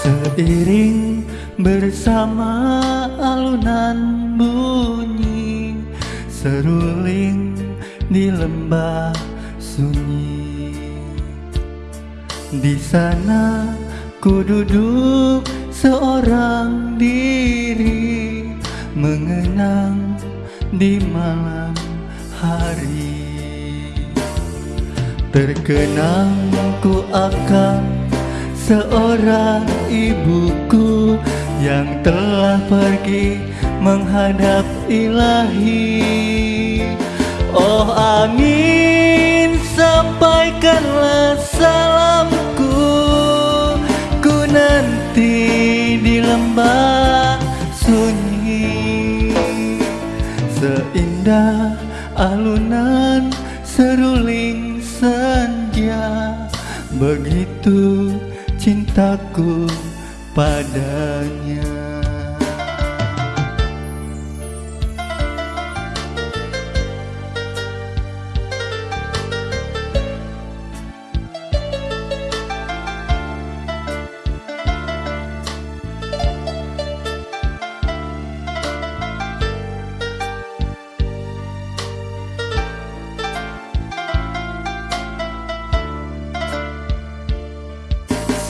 Seiring bersama alunan bunyi Seruling di lembah sunyi. Di sana ku duduk seorang diri Mengenang di malam hari. Terkenang ku akan seorang ibuku yang telah pergi menghadap ilahi. Oh angin sampaikanlah salamku. Ku nanti di lembah sunyi. Seindah alunan seruling senja Begitu cintaku padanya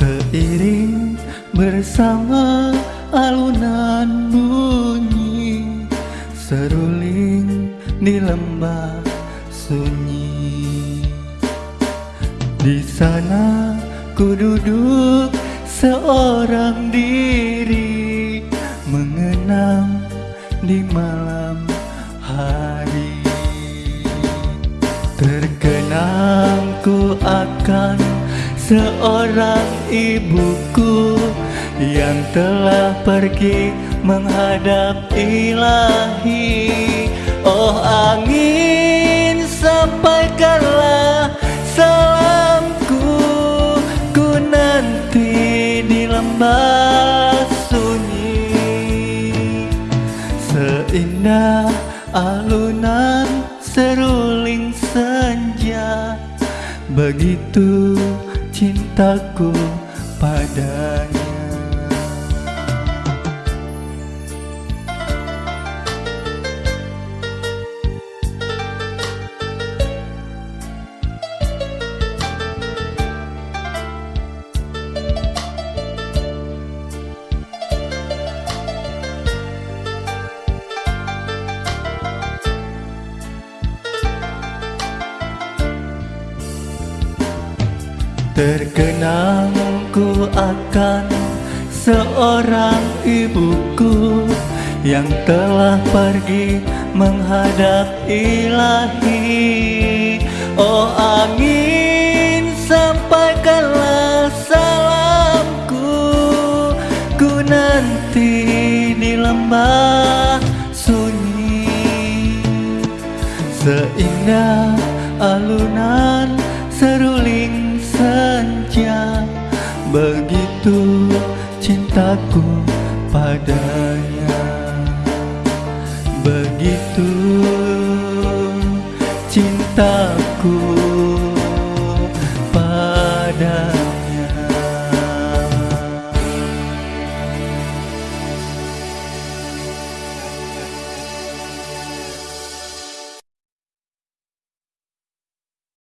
Seiring bersama alunan bunyi Seruling di lembah sunyi. Di sana ku duduk seorang diri Mengenang di malam seorang ibuku yang telah pergi menghadap ilahi. Oh angin sampaikanlah salamku Ku nanti di lembah sunyi. Seindah alunan seruling senja Begitu cintaku padanya Terkenang ku akan seorang ibuku yang telah pergi menghadap ilahi. Oh angin sampaikanlah salamku Ku nanti di lembah sunyi. Seindah alunan seruling senja Begitu cintaku padanya. Begitu cintaku